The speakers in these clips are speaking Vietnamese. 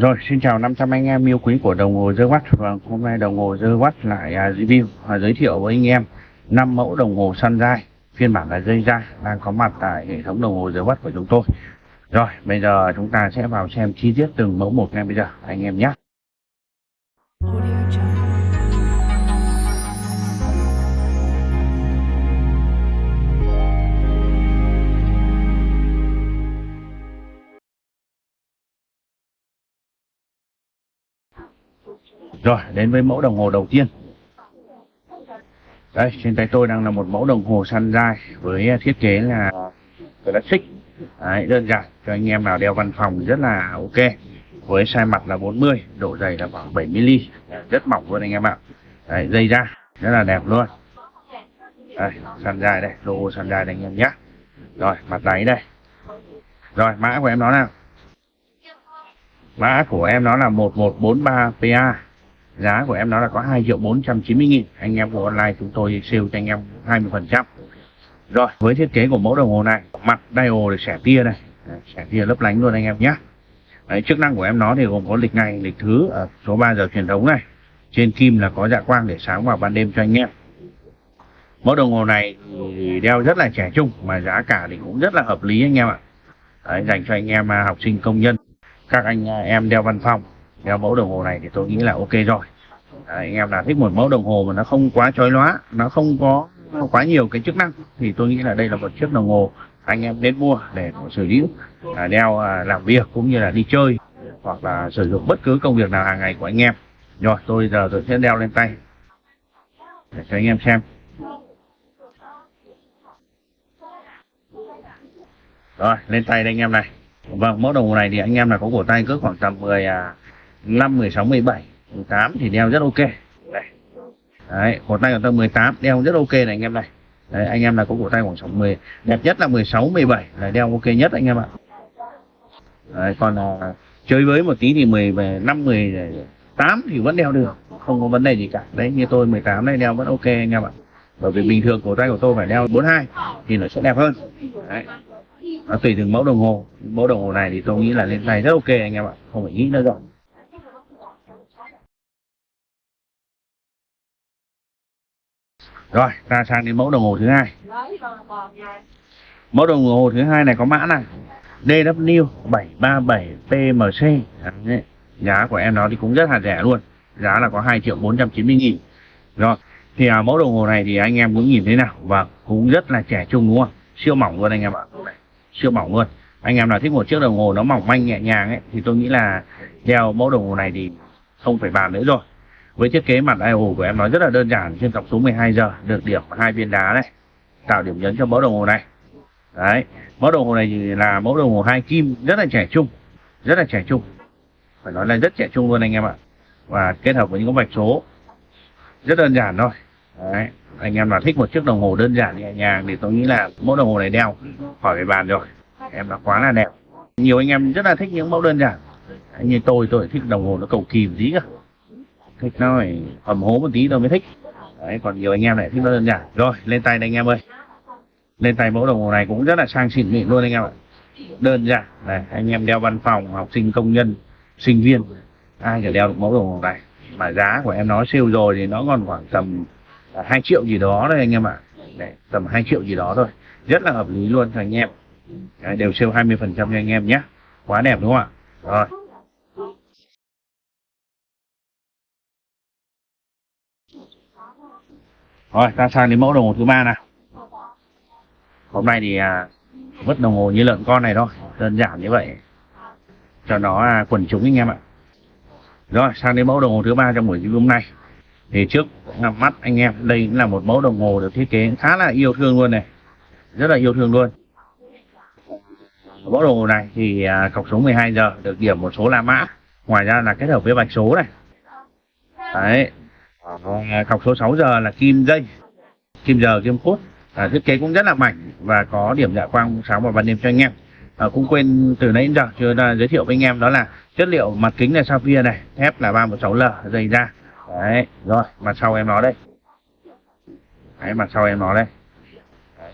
Rồi, xin chào 500 anh em yêu quý của đồng hồ The Watch và hôm nay đồng hồ The Watch lại à, review và giới thiệu với anh em 5 mẫu đồng hồ Sunrise phiên bản là dây da đang có mặt tại hệ thống đồng hồ The Watch của chúng tôi. Rồi, bây giờ chúng ta sẽ vào xem chi tiết từng mẫu một ngay bây giờ anh em nhé. Rồi, đến với mẫu đồng hồ đầu tiên. Đây, trên tay tôi đang là một mẫu đồng hồ săn dai với à, thiết kế là classic. Đấy, đơn giản cho anh em nào đeo văn phòng rất là ok. Với size mặt là 40, độ dày là khoảng 7mm, rất mỏng luôn anh em ạ. Đấy, dây da, rất là đẹp luôn. Đây, săn dài đây, logo Sunrise đây anh em nhé. Rồi, mặt đáy đây. Rồi, mã của em nó nào? Mã của em nó là 1143PA giá của em nó là có 2 triệu 490 nghìn. Anh em của online chúng tôi sale cho anh em 20 phần trăm. Rồi với thiết kế của mẫu đồng hồ này mặt dial để xẻ tia đây xẻ tia lấp lánh luôn anh em nhé. Đấy, chức năng của em nó thì gồm có lịch ngày lịch thứ ở số 3 giờ truyền thống này. Trên kim là có dạ quang để sáng vào ban đêm cho anh em. Mẫu đồng hồ này thì đeo rất là trẻ trung mà giá cả thì cũng rất là hợp lý anh em ạ. Đấy, dành cho anh em à, học sinh công nhân. Các anh à, em đeo văn phòng đeo mẫu đồng hồ này thì tôi nghĩ là ok rồi. Đấy, anh em nào thích một mẫu đồng hồ mà nó không quá chói lóa nó không có quá nhiều cái chức năng thì tôi nghĩ là đây là một chiếc đồng hồ anh em nên mua để sử dụng à, đeo à, làm việc cũng như là đi chơi hoặc là sử dụng bất cứ công việc nào hàng ngày của anh em. Rồi tôi giờ tôi sẽ đeo lên tay. Để cho anh em xem. Rồi lên tay đây anh em này. Vâng mẫu đồng hồ này thì anh em là có cổ tay cứ khoảng tầm 10 à, 5, 16, 17 18 thì đeo rất ok. Này đấy cổ tay của tôi 18 đeo rất ok này anh em này. Đấy anh em là có cổ tay khoảng 60 đẹp nhất là 16, 17 là đeo ok nhất anh em ạ. Đấy, còn à, chơi với một tí thì 15 18 thì vẫn đeo được không có vấn đề gì cả. Đấy như tôi 18 này đeo vẫn ok anh em ạ. Bởi vì bình thường cổ tay của tôi phải đeo 42 thì nó sẽ đẹp hơn. Đấy. Nó tùy từng mẫu đồng hồ. Mẫu đồng hồ này thì tôi nghĩ là lên tay rất ok anh em ạ không phải nghĩ nữa rồi. Rồi ta sang đến mẫu đồng hồ thứ hai. Mẫu đồng hồ thứ hai này có mã này. DW 737 PMC Đấy. giá của em nó thì cũng rất là rẻ luôn. Giá là có 2 triệu 490 nghìn. Rồi thì à, mẫu đồng hồ này thì anh em cũng nhìn thấy nào. Và cũng rất là trẻ trung đúng không? Siêu mỏng luôn anh em ạ. Siêu mỏng luôn. Anh em nào thích một chiếc đồng hồ nó mỏng manh nhẹ nhàng ấy thì tôi nghĩ là đeo mẫu đồng hồ này thì không phải bàn nữa rồi với thiết kế mặt IO của em nó rất là đơn giản, trên cọc số 12 giờ được điểm hai viên đá này, tạo điểm nhấn cho mẫu đồng hồ này. Đấy, mẫu đồng hồ này thì là mẫu đồng hồ hai kim, rất là trẻ trung, rất là trẻ trung. Phải nói là rất trẻ trung luôn anh em ạ. Và kết hợp với những cái vạch số, rất đơn giản thôi. Đấy, anh em nào thích một chiếc đồng hồ đơn giản, nhẹ nhàng thì tôi nghĩ là mẫu đồng hồ này đeo khỏi phải bàn rồi. Em nó quá là đẹp. Nhiều anh em rất là thích những mẫu đơn giản. Như tôi tôi thích đồng hồ nó cầu kỳ một tí cơ thích nó phải hầm hố một tí tôi mới thích. Đấy còn nhiều anh em lại thích nó đơn giản. Rồi lên tay đây anh em ơi. Lên tay mẫu đồng hồ này cũng rất là sang xịn mịn luôn anh em ạ. Đơn giản. Này anh em đeo văn phòng học sinh công nhân sinh viên. Ai cả đeo được mẫu đồng hồ này. Mà giá của em nó siêu rồi thì nó còn khoảng tầm à, hai triệu gì đó thôi anh em ạ. Đấy, tầm 2 triệu gì đó thôi. Rất là hợp lý luôn cho anh em. Đấy, đều siêu 20 phần trăm cho anh em nhé. Quá đẹp đúng không ạ? Rồi. Rồi ta sang đến mẫu đồng hồ thứ ba nào. Hôm nay thì à, vứt đồng hồ như lợn con này thôi đơn giản như vậy. Cho nó à, quần chúng anh em ạ. Rồi sang đến mẫu đồng hồ thứ ba trong buổi hôm nay. Thì trước mắt anh em đây cũng là một mẫu đồng hồ được thiết kế khá là yêu thương luôn này. Rất là yêu thương luôn. Mẫu đồng hồ này thì à, cọc số 12 giờ được điểm một số la mã. Ngoài ra là kết hợp với vạch số này. Đấy. Ờ, vâng, à, cọc số 6 giờ là kim dây kim giờ kim phút à, thiết kế cũng rất là mảnh và có điểm dạ quang sáng vào ban đêm cho anh em. À, cũng quên từ nãy đến giờ chưa giới thiệu với anh em đó là chất liệu mặt kính là sapphire này thép là 316L dày da. Đấy rồi mặt sau em nó đây. Đấy mặt sau em nó đây.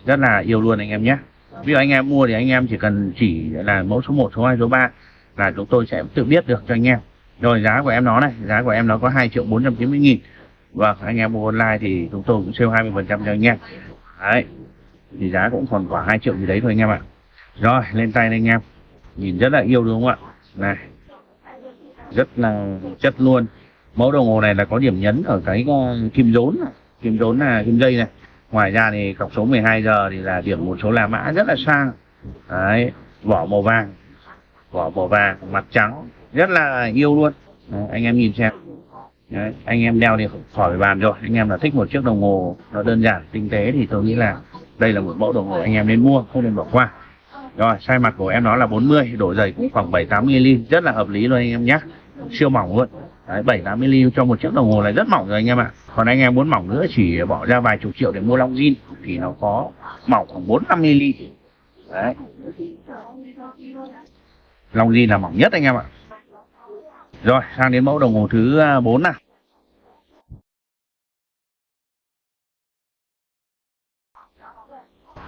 Rất là yêu luôn anh em nhé. Ví dụ anh em mua thì anh em chỉ cần chỉ là mẫu số 1, số 2, số 3 là chúng tôi sẽ tự biết được cho anh em. Rồi giá của em nó này giá của em nó có 2 triệu 490 nghìn vâng anh em mua online thì chúng tôi cũng sale 20 phần trăm cho anh em. Đấy thì giá cũng còn khoảng 2 triệu gì đấy thôi anh em ạ. Rồi lên tay đây anh em. Nhìn rất là yêu đúng không ạ? Này rất là chất luôn. Mẫu đồng hồ này là có điểm nhấn ở cái ờ, kim rốn kim rốn là kim dây này. Ngoài ra thì cọc số 12 giờ thì là điểm một số là mã rất là sang. Đấy vỏ màu vàng. Vỏ màu vàng mặt trắng. Rất là yêu luôn. Đấy, anh em nhìn xem đấy, anh em đeo thì khỏi bàn rồi. Anh em là thích một chiếc đồng hồ nó đơn giản tinh tế thì tôi nghĩ là đây là một mẫu đồng hồ anh em nên mua không nên bỏ qua. Rồi size mặt của em nó là 40 độ dày cũng khoảng 7 8 mm rất là hợp lý luôn anh em nhé siêu mỏng luôn. Đấy, 7 8 mm cho một chiếc đồng hồ này rất mỏng rồi anh em ạ. Còn anh em muốn mỏng nữa chỉ bỏ ra vài chục triệu để mua long jean thì nó có mỏng khoảng 4 5 mm. Đấy. Long jean là mỏng nhất anh em ạ rồi sang đến mẫu đồng hồ thứ à, 4 nào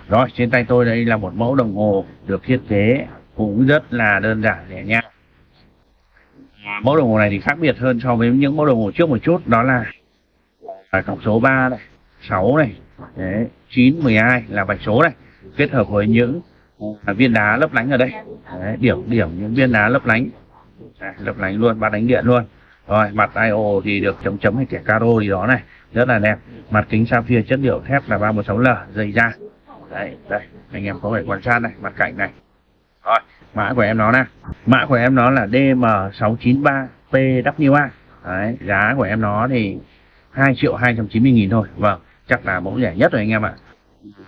Rồi, trên tay tôi đây là một mẫu đồng hồ được thiết kế cũng rất là đơn giản nhẹ nhàng. À, mẫu đồng hồ này thì khác biệt hơn so với những mẫu đồng hồ trước một chút, đó là à, cọc số 3 này, 6 này, đấy, 9, 12 là vạch số này, kết hợp với những viên đá lấp lánh ở đây. Đấy, điểm điểm những viên đá lấp lánh. À, lấp lánh luôn, ba đánh điện luôn. Rồi, mặt IO thì được chấm chấm hay kẻ caro gì đó này, rất là đẹp. Mặt kính sapphire chất liệu thép là 316L, dày da. Đấy đây anh em có thể quan sát này mặt cạnh này. Rồi mã của em nó nè mã của em nó là DM693 PWA đấy giá của em nó thì 2 triệu 290 nghìn thôi. Vâng chắc là mẫu rẻ nhất rồi anh em ạ.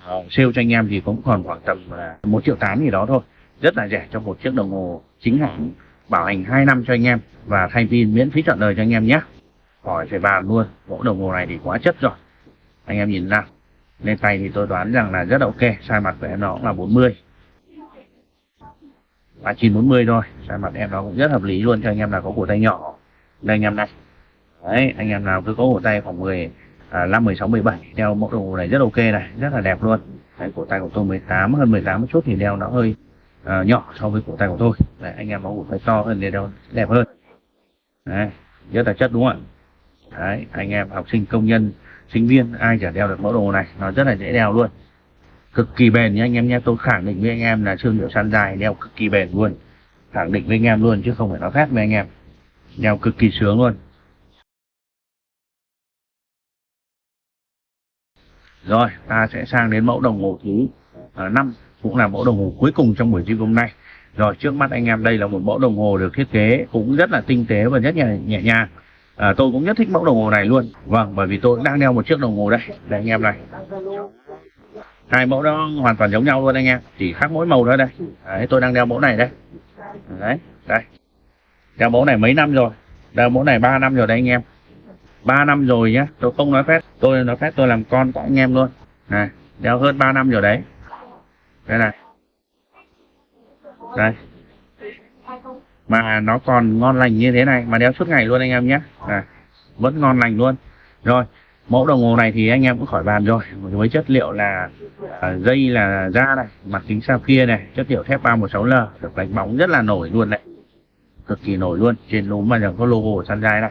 Ờ, sale cho anh em thì cũng còn khoảng tầm một triệu tám gì đó thôi. Rất là rẻ cho một chiếc đồng hồ chính hãng bảo hành 2 năm cho anh em và thay pin miễn phí trọn đời cho anh em nhé. Khỏi phải bàn luôn mẫu đồng hồ này thì quá chất rồi. Anh em nhìn ra, lên tay thì tôi đoán rằng là rất ok size mặt của em nó cũng là 40 và 940 thôi size mặt em nó cũng rất hợp lý luôn cho anh em là có cổ tay nhỏ. Đây anh em này. Đấy anh em nào cứ có cổ tay khoảng 10 à, 5 16 17 đeo mẫu đồng hồ này rất ok này rất là đẹp luôn. Đấy, cổ tay của tôi 18 hơn 18 một chút thì đeo nó hơi uh, nhỏ so với cổ tay của tôi. Đấy, anh em nó cũng phải to hơn để đeo đẹp hơn. Đấy, rất là chất đúng không ạ? Đấy, anh em học sinh công nhân sinh viên ai chả đeo được mẫu đồ này nó rất là dễ đeo luôn. Cực kỳ bền nha anh em nhé. Tôi khẳng định với anh em là thương hiệu săn dài đeo cực kỳ bền luôn. Khẳng định với anh em luôn chứ không phải nói khác với anh em. Đeo cực kỳ sướng luôn. Rồi ta sẽ sang đến mẫu đồng hồ thứ à, uh, 5 cũng là mẫu đồng hồ cuối cùng trong buổi review hôm nay. Rồi trước mắt anh em đây là một mẫu đồng hồ được thiết kế cũng rất là tinh tế và rất nhẹ, nhẹ nhàng. À, tôi cũng rất thích mẫu đồng hồ này luôn. Vâng bởi vì tôi cũng đang đeo một chiếc đồng hồ đây. Đây anh em này. Hai mẫu đó hoàn toàn giống nhau luôn anh em. Chỉ khác mỗi màu thôi đây. Đấy, tôi đang đeo mẫu này đây. Đấy đây. Đeo mẫu này mấy năm rồi? Đeo mẫu này 3 năm rồi đây anh em. 3 năm rồi nhá tôi không nói phép. Tôi nói phép tôi làm con của anh em luôn. Này đeo hơn 3 năm rồi đấy đây này. Đây. Mà nó còn ngon lành như thế này mà đeo suốt ngày luôn anh em nhé. À, vẫn ngon lành luôn. Rồi mẫu đồng hồ này thì anh em cũng khỏi bàn rồi. Với chất liệu là à, dây là da này mặt kính sapphire này chất liệu thép 316L được đánh bóng rất là nổi luôn này. Cực kỳ nổi luôn trên núm mà có logo của Sunrise này.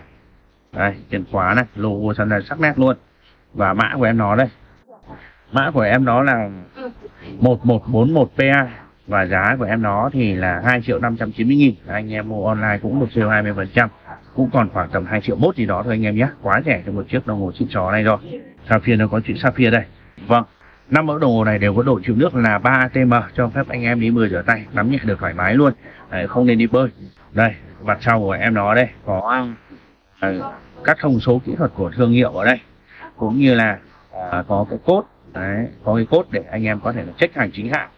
Đây trên khóa này logo Sunrise sắc nét luôn. Và mã của em nó đây. Mã của em nó là 1141PA và giá của em nó thì là 2 triệu 590 nghìn. Anh em mua online cũng được siêu 20 phần trăm. Cũng còn khoảng tầm 2 triệu mốt gì đó thôi anh em nhé. Quá rẻ cho một chiếc đồng hồ xịn chó này rồi. Sapphire nó có chữ Sapphire đây. Vâng năm mẫu đồng hồ này đều có độ chịu nước là 3 atm cho phép anh em đi mưa rửa tay nắm nhẹ được thoải mái luôn. Đấy, không nên đi bơi. Đây mặt sau của em nó đây có ờ, uh, các thông số kỹ thuật của thương hiệu ở đây. Cũng như là uh, có cái cốt đấy, có cái cốt để anh em có thể là check hàng chính hãng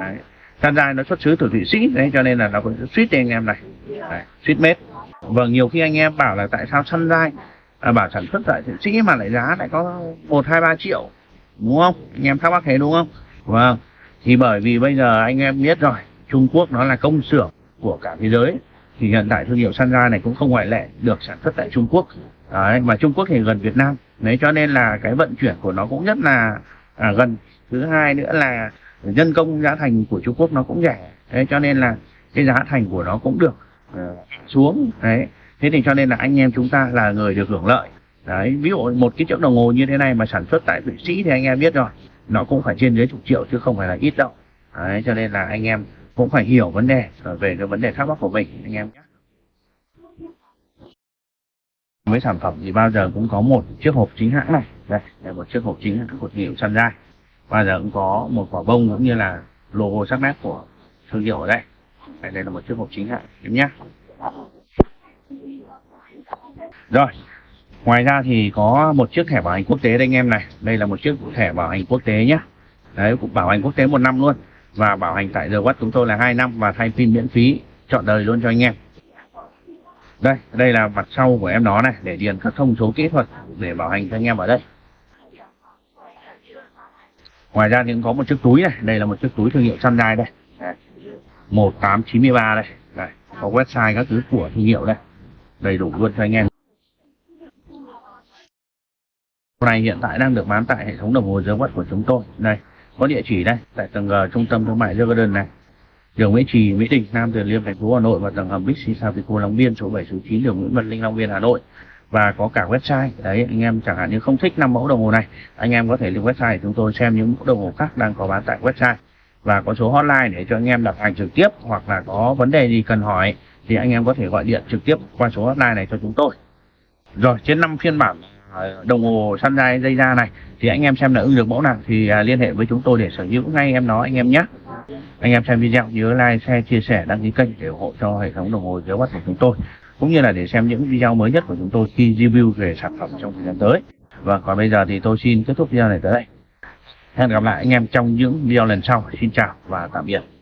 đấy Sunrise nó xuất xứ từ Thụy Sĩ đấy cho nên là nó có suýt anh em này. Đấy, suýt mết. Vâng nhiều khi anh em bảo là tại sao Sunrise à, bảo sản xuất tại Thụy Sĩ mà lại giá lại có một hai ba triệu. Đúng không? Anh em thắc mắc thế đúng không? Vâng thì bởi vì bây giờ anh em biết rồi Trung Quốc nó là công xưởng của cả thế giới. Thì hiện tại thương hiệu Sunrise này cũng không ngoại lệ được sản xuất tại Trung Quốc. Đấy, mà Trung Quốc thì gần Việt Nam. Đấy cho nên là cái vận chuyển của nó cũng rất là à, gần. Thứ hai nữa là nhân công giá thành của Trung Quốc nó cũng rẻ. Đấy, cho nên là cái giá thành của nó cũng được uh, xuống. Đấy. Thế thì cho nên là anh em chúng ta là người được hưởng lợi. Đấy ví dụ một cái chiếc đồng hồ như thế này mà sản xuất tại thụy sĩ thì anh em biết rồi nó cũng phải trên dưới chục triệu chứ không phải là ít đâu. Đấy cho nên là anh em cũng phải hiểu vấn đề ờ, về cái vấn đề thắc mắc của mình anh em nhé. Với sản phẩm thì bao giờ cũng có một chiếc hộp chính hãng này đây là một chiếc hộp chính các của thương hiệu Sunrise bao giờ cũng có một quả bông cũng như là logo sắc nét của thương hiệu ở đây. Đây, đây là một chiếc hộp chính ạ em nhé. Rồi ngoài ra thì có một chiếc thẻ bảo hành quốc tế đây anh em này. Đây là một chiếc thẻ bảo hành quốc tế nhé. Đấy cũng bảo hành quốc tế một năm luôn. Và bảo hành tại The Watt chúng tôi là hai năm và thay pin miễn phí chọn đời luôn cho anh em. Đây đây là mặt sau của em nó này để điền các thông số kỹ thuật để bảo hành cho anh em ở đây ngoài ra thì cũng có một chiếc túi này. Đây là một chiếc túi thương hiệu Sunrise đây. Một tám chín mươi ba đây. Đây có website các thứ của thương hiệu đây. Đầy đủ luôn cho anh em. Này hiện tại đang được bán tại hệ thống đồng hồ giới Watt của chúng tôi. Đây. Có địa chỉ đây. Tại tầng G trung tâm thương mại The Garden này. Đường Nguyễn Trì, Mỹ Đình, Nam Từ Liêm, thành phố Hà Nội và tầng hầm Bixi Savico Long Biên số 7 số 9 đường Nguyễn Văn Linh Long Biên Hà Nội và có cả website. Đấy, anh em chẳng hạn như không thích năm mẫu đồng hồ này, anh em có thể lên website chúng tôi xem những mẫu đồng hồ khác đang có bán tại website. Và có số hotline để cho anh em đặt hàng trực tiếp hoặc là có vấn đề gì cần hỏi thì anh em có thể gọi điện trực tiếp qua số hotline này cho chúng tôi. Rồi, trên năm phiên bản à, đồng hồ săn dây da này, thì anh em xem là ưng được mẫu nào thì à, liên hệ với chúng tôi để sở hữu ngay em nó, anh em nhé. Anh em xem video, nhớ like, share, chia sẻ, đăng ký kênh để ủng hộ cho hệ thống đồng hồ dưới mắt của chúng tôi cũng như là để xem những video mới nhất của chúng tôi khi review về sản phẩm trong thời gian tới. Và còn bây giờ thì tôi xin kết thúc video này tới đây. Hẹn gặp lại anh em trong những video lần sau. Xin chào và tạm biệt.